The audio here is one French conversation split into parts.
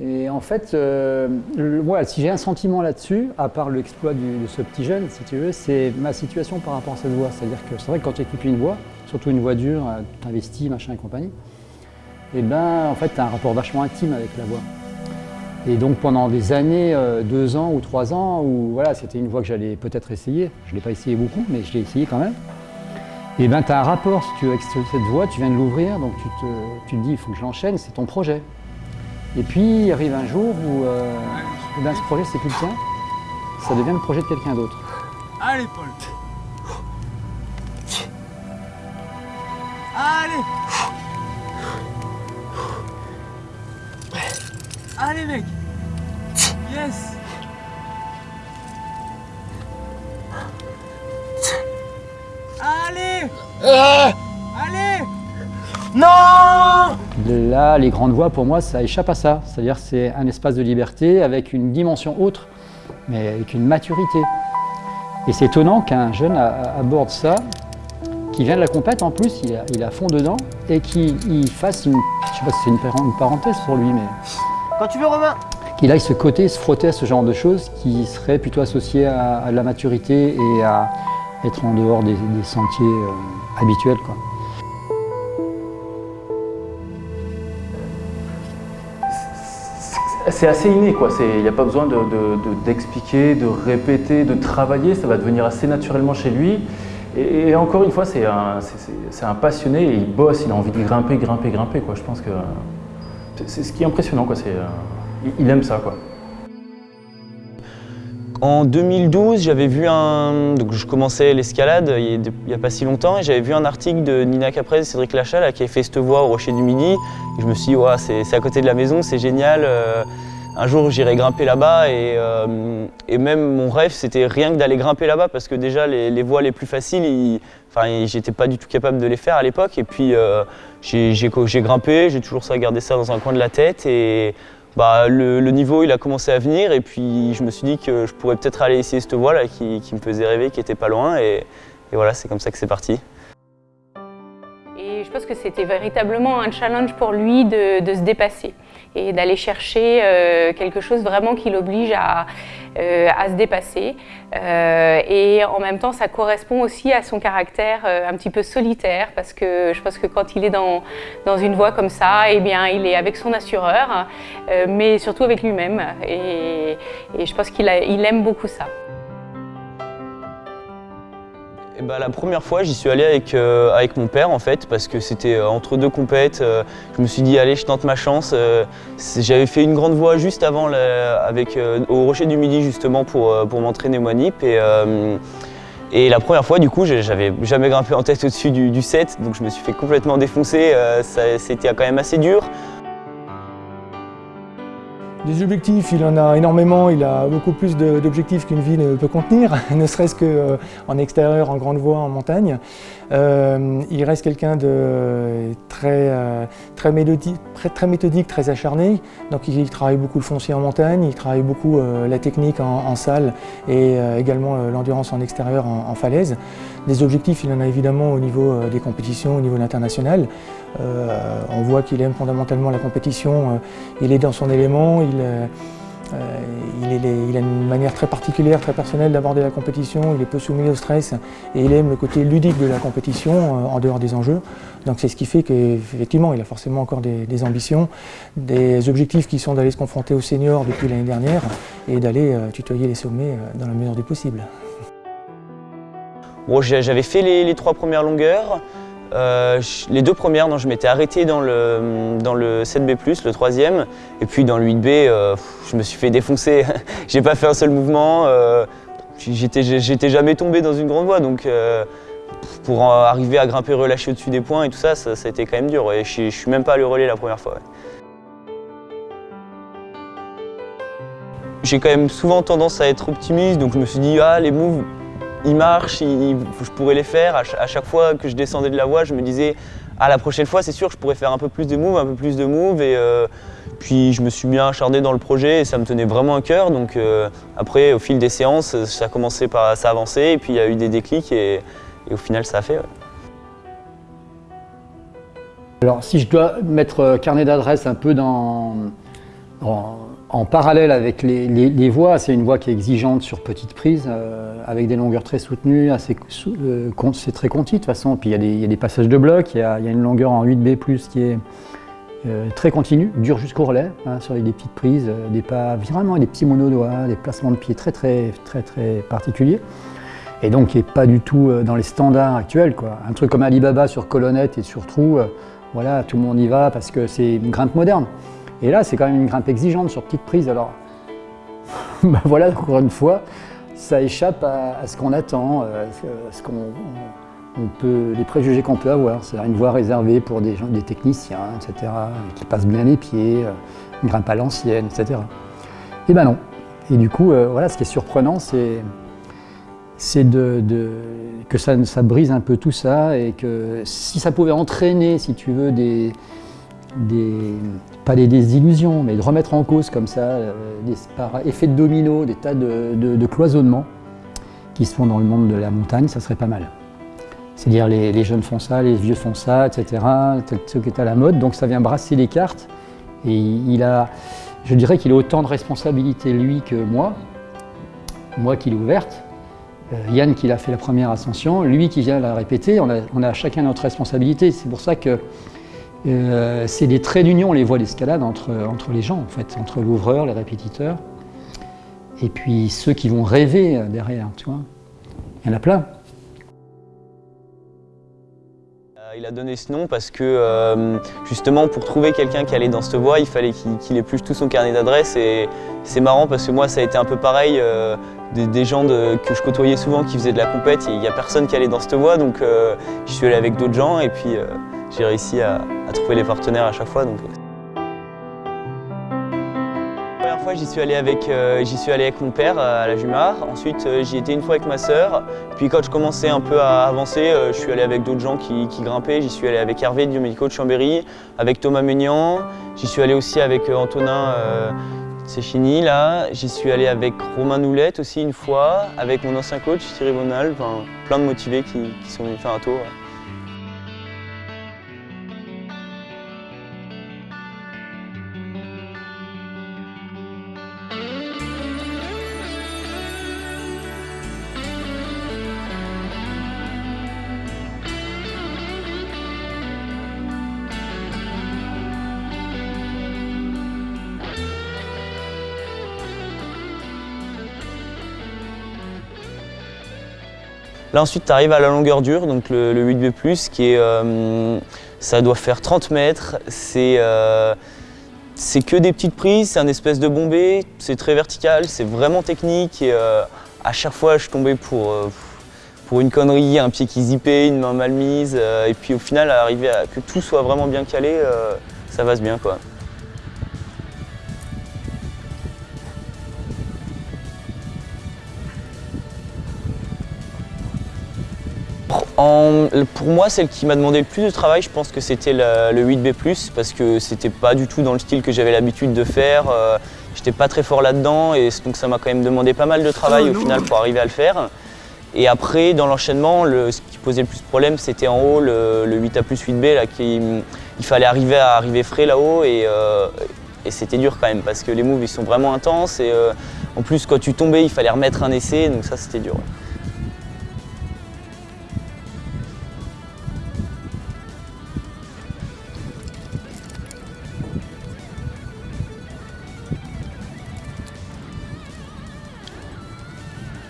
Et en fait, euh, si j'ai un sentiment là-dessus, à part l'exploit de ce petit jeune, si tu veux, c'est ma situation par rapport à cette voix. C'est-à-dire que c'est vrai que quand tu équipes une voix, surtout une voix dure, euh, tu investis, machin et compagnie, et eh ben en fait, tu as un rapport vachement intime avec la voix. Et donc pendant des années, euh, deux ans ou trois ans, où voilà, c'était une voix que j'allais peut-être essayer, je ne l'ai pas essayé beaucoup, mais je l'ai essayé quand même, et eh ben tu as un rapport, si tu veux, avec cette voix, tu viens de l'ouvrir, donc tu te, tu te dis, il faut que je l'enchaîne, c'est ton projet. Et puis il arrive un jour où ben, ce projet c'est plus le tien, ça devient le projet de quelqu'un d'autre. Allez Paul. Allez. Allez mec. Yes Là, les grandes voies, pour moi, ça échappe à ça. C'est-à-dire c'est un espace de liberté avec une dimension autre, mais avec une maturité. Et c'est étonnant qu'un jeune aborde ça, qui vient de la compète en plus, il a, fond dedans, et qu'il fasse une, je sais pas si c'est une, parenthèse pour lui, mais... Quand tu veux, Romain Qu'il aille se côté, se frotter à ce genre de choses qui seraient plutôt associées à, la maturité et à être en dehors des, sentiers euh, habituels. Quoi. C'est assez inné, quoi. Il n'y a pas besoin d'expliquer, de, répéter, de travailler, ça va devenir assez naturellement chez lui. Et, encore une fois, c'est un, passionné et il bosse, il a envie de grimper, grimper, grimper. Je pense que c'est ce qui est impressionnant. Euh, il aime ça, quoi. En 2012, j'avais vu un... Je commençais l'escalade il n'y a pas si longtemps et j'avais vu un article de Nina Caprez et Cédric Lachal qui avait fait cette voix au Rocher du Midi. Je me suis dit, c'est à côté de la maison, c'est génial. Euh, un jour, j'irai grimper là-bas et, euh, et, même mon rêve, c'était rien que d'aller grimper là-bas parce que déjà, les, voies les plus faciles, enfin, j'étais pas du tout capable de les faire à l'époque. Et puis, euh, j'ai grimpé, j'ai toujours ça, gardé ça dans un coin de la tête. Bah, le, niveau il a commencé à venir et puis je me suis dit que je pourrais peut-être aller essayer cette voie là qui, me faisait rêver, qui était pas loin et, voilà c'est comme ça que c'est parti. Et je pense que c'était véritablement un challenge pour lui de se dépasser et d'aller chercher euh, quelque chose vraiment qui l'oblige à, euh, à, se dépasser. Euh, et en même temps, ça correspond aussi à son caractère un petit peu solitaire parce que je pense que quand il est dans, dans une voie comme ça, eh bien, il est avec son assureur, mais surtout avec lui-même. Et, je pense qu'il il aime beaucoup ça. Eh ben, la première fois, j'y suis allé avec, euh, avec mon père en fait, parce que c'était euh, entre deux compètes. Euh, je me suis dit, allez, je tente ma chance. J'avais fait une grande voie juste avant, avec, au Rocher du Midi justement, pour, pour m'entraîner au Manip. Et, et la première fois, du coup, j'avais jamais grimpé en tête au-dessus du, du, set, donc je me suis fait complètement défoncer. C'était quand même assez dur. Des objectifs, il en a énormément, il a beaucoup plus d'objectifs qu'une vie ne peut contenir, ne serait-ce qu'en euh, extérieur, en grande voie, en montagne. Euh, il reste quelqu'un de très, euh, très, méthodique, très, méthodique, très acharné. Donc il travaille beaucoup le foncier en montagne, il travaille beaucoup la technique en, salle et également l'endurance en extérieur en, falaise. Des objectifs, il en a évidemment au niveau des compétitions, au niveau international. on voit qu'il aime fondamentalement la compétition, il est dans son élément, euh, il, a une manière très particulière, très personnelle d'aborder la compétition, il est peu soumis au stress et il aime le côté ludique de la compétition euh, en dehors des enjeux. Donc c'est ce qui fait qu'effectivement il a forcément encore des, ambitions, des objectifs qui sont d'aller se confronter aux seniors depuis l'année dernière et d'aller euh, tutoyer les sommets dans la mesure du possible. J'avais fait les, trois premières longueurs, euh, les deux premières, je m'étais arrêté dans le, dans le 7B+, le troisième, et puis dans le 8B, euh, je me suis fait défoncer. J'ai pas fait un seul mouvement, euh, j'étais jamais tombé dans une grande voie, donc pour arriver à grimper relâché au-dessus des points et tout ça, ça, a été quand même dur, et je, suis même pas allé relais la première fois. J'ai quand même souvent tendance à être optimiste, donc je me suis dit, ah, les moves, ils marchent, je pourrais les faire. À, chaque fois que je descendais de la voie, je me disais ah, la prochaine fois, c'est sûr, je pourrais faire un peu plus de moves, un peu plus de moves. Et euh, puis, je me suis bien acharné dans le projet et ça me tenait vraiment à cœur. Donc, euh, après, au fil des séances, ça a commencé par s'avancer et puis il y a eu des déclics et, au final, ça a fait. Alors, si je dois mettre euh, carnet d'adresse un peu dans, en parallèle avec les, les- les voies, c'est une voie qui est exigeante sur petite prise, euh, avec des longueurs très soutenues, euh, c'est très conti de toute façon. Puis il y, a des- passages de blocs, il y a, une longueur en 8B+, qui est euh, très continue, dure jusqu'au relais, hein, sur des petites prises, euh, des pas vraiment des petits monodoigts, des placements de pieds très très très très particuliers. Et donc qui n'est pas du tout dans les standards actuels. Quoi. Un truc comme Alibaba sur colonnette et sur trou, voilà, tout le monde y va parce que c'est une grimpe moderne. Et là, c'est quand même une grimpe exigeante sur petite prise. Alors, ben voilà, encore une fois, ça échappe à, ce qu'on attend, euh, à ce- qu'on on peut, les préjugés qu'on peut avoir. C'est une voie réservée pour des, gens, des techniciens, etc., qui passent bien les pieds, euh, une grimpe à l'ancienne, etc. Et ben non. Et du coup, euh, voilà, ce qui est surprenant, c'est de- que ça, ça brise un peu tout ça et que si ça pouvait entraîner, si tu veux, des, pas des désillusions, mais de remettre en cause comme ça, euh, des, par effet de domino, des tas de, cloisonnements qui se font dans le monde de la montagne, ça serait pas mal. C'est-à-dire les, jeunes font ça, les vieux font ça, etc. Ce qui est à la mode, donc ça vient brasser les cartes. Et il a, je dirais qu'il a autant de responsabilités lui que moi, moi qui l'ai ouverte, euh, Yann qui l'a fait la première ascension, lui qui vient la répéter, on a chacun notre responsabilité. C'est pour ça que euh, c'est des traits d'union, les voies d'escalade entre, les gens, en fait, entre l'ouvreur, les répétiteurs, et puis ceux qui vont rêver euh, derrière, tu vois. Il y en a plein. Euh, Il a donné ce nom parce que justement pour trouver quelqu'un qui allait dans cette voie, il fallait qu'il épluche tout son carnet d'adresses et c'est marrant parce que moi ça a été un peu pareil, des, gens que je côtoyais souvent qui faisaient de la compète, il n'y a personne qui allait dans cette voie donc j'y suis allé avec d'autres gens et puis j'ai réussi à, trouver les partenaires à chaque fois. Euh. La première fois j'y suis allé avec, euh, suis allé avec mon père euh, à la Jumar, ensuite j'y étais une fois avec ma sœur, puis quand je commençais un peu à avancer, je suis allé avec d'autres gens qui, grimpaient. J'y suis allé avec Hervé Diomédico de Chambéry, avec Thomas Ménian. J'y suis allé aussi avec Antonin Séchini, là. J'y suis allé avec Romain Noulette aussi une fois, avec mon ancien coach Thierry Bonal. Plein de motivés qui, sont venus faire un tour. Là ensuite tu arrives à la longueur dure, donc le, le 8B+, qui est, euh, ça doit faire 30 mètres. C'est euh, c'est que des petites prises, c'est un espèce de bombé, c'est très vertical, c'est vraiment technique. Et, euh, à chaque fois je tombais pour, pour une connerie, un pied qui zippait, une main mal mise. et puis au final, arriver à que tout soit vraiment bien calé, ça va bien quoi. En- pour moi, celle qui m'a demandé le plus de travail, je pense que c'était le, le 8B+, parce que c'était pas du tout dans le style que j'avais l'habitude de faire. euh, J'étais pas très fort là-dedans, et donc ça m'a quand même demandé pas mal de travail au final pour arriver à le faire. Et après, dans l'enchaînement, le- ce qui posait le plus de problème, c'était en haut le, le 8A plus 8B, là, qui, il fallait arriver à arriver frais là-haut, et, euh, et c'était dur quand même, parce que les moves ils sont vraiment intenses, et euh, en plus quand tu tombais, il fallait remettre un essai, donc ça c'était dur. ouais.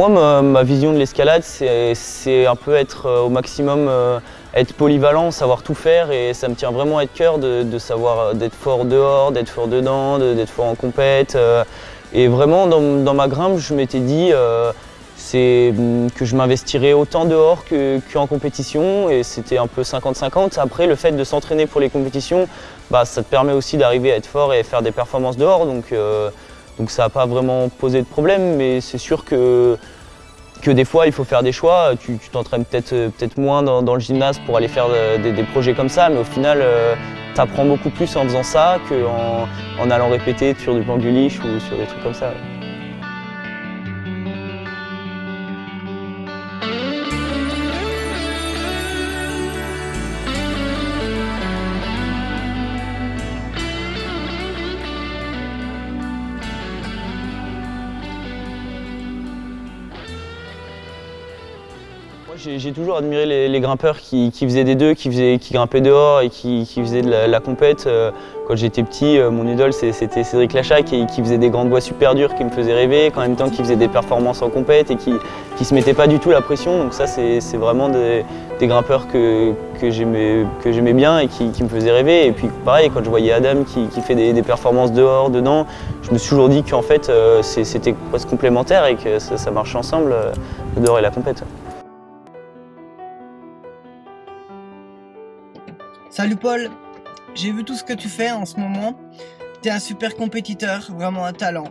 Moi, ma, vision de l'escalade, c'est un peu être euh, au maximum, euh, être polyvalent, savoir tout faire et ça me tient vraiment à cœur de, savoir euh, d'être fort dehors, d'être fort dedans, de- d'être fort en compète. et vraiment, dans, ma grimpe, je m'étais dit hum, que je m'investirais autant dehors que- qu'en compétition et c'était un peu 50-50. Après, le fait de s'entraîner pour les compétitions, bah, ça te permet aussi d'arriver à être fort et faire des performances dehors. Donc, donc ça n'a pas vraiment posé de problème, mais c'est sûr que, des fois il faut faire des choix. Tu t'entraînes peut-être peut moins dans, le gymnase pour aller faire euh, des, projets comme ça, mais au final tu apprends beaucoup plus en faisant ça qu'en en allant répéter sur du plan guliche ou sur des trucs comme ça. J'ai toujours admiré les, grimpeurs qui, faisaient des deux, qui, faisaient, qui grimpaient dehors et qui, faisaient de la, compète. Euh, quand j'étais petit, euh, mon idole c'était Cédric Lachac qui, faisait des grandes voies super dures qui me faisaient rêver, en même temps qui faisait des performances en compète et qui ne se mettait pas du tout la pression. Donc ça c'est vraiment des, grimpeurs que, que j'aimais bien et qui, me faisaient rêver. Et puis pareil, quand je voyais Adam qui, fait des, performances dehors, dedans, je me suis toujours dit qu'en fait euh, c'était presque complémentaire et que ça, ça marchait ensemble, le dehors et la compète. Salut Paul, j'ai vu tout ce que tu fais en ce moment. T'es un super compétiteur, vraiment un talent.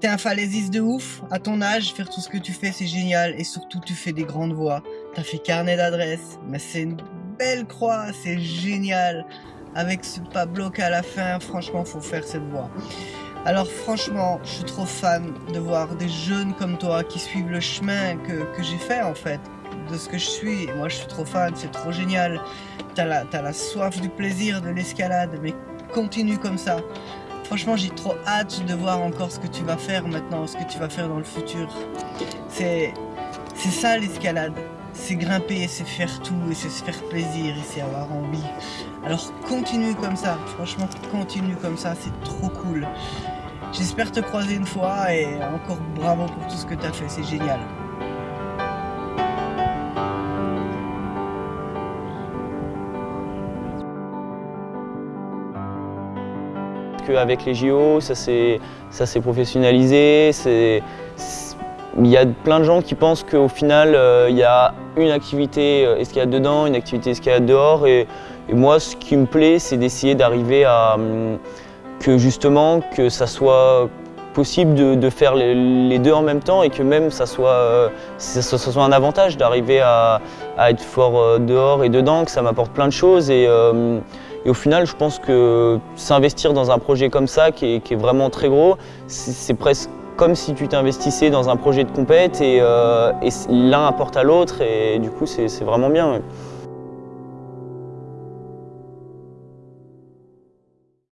T'es un falaisiste de ouf. À ton âge, faire tout ce que tu fais, c'est génial. Et surtout, tu fais des grandes voix. T'as fait carnet d'adresses. Mais c'est une belle croix, c'est génial. Avec ce pas bloc à la fin, franchement, faut faire cette voix. Alors franchement, je suis trop fan de voir des jeunes comme toi qui suivent le chemin que j'ai fait en fait de ce que je suis. Moi, je suis trop fan, c'est trop génial. T'as la, la soif du plaisir de l'escalade, mais continue comme ça. Franchement, j'ai trop hâte de voir encore ce que tu vas faire maintenant, ce que tu vas faire dans le futur. C'est ça l'escalade. C'est grimper, c'est faire tout, et c'est se faire plaisir, et c'est avoir envie. Alors continue comme ça, franchement continue comme ça, c'est trop cool. J'espère te croiser une fois, et encore bravo pour tout ce que tu as fait, c'est génial. Qu'avec les JO, ça s'est professionnalisé. Il y a plein de gens qui pensent qu'au final, euh, il y a une activité euh, escalade dedans, une activité escalade dehors. Et, moi, ce qui me plaît, c'est d'essayer d'arriver à hum, que justement, que ça soit possible de, faire les, deux en même temps et que même ça soit, euh, ça, soit un avantage d'arriver à, être fort dehors et dedans, que ça m'apporte plein de choses. Et, et au final, je pense que s'investir dans un projet comme ça, qui est, vraiment très gros, c'est presque comme si tu t'investissais dans un projet de compète et, euh, l'un apporte à l'autre et du coup c'est vraiment bien.